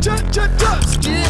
Just, just, just, yeah.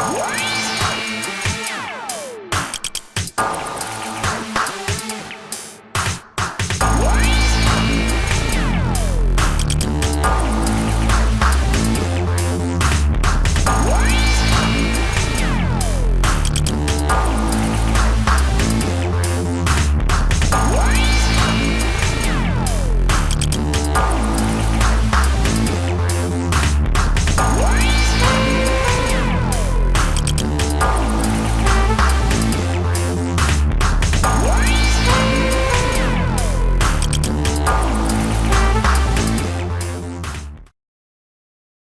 What?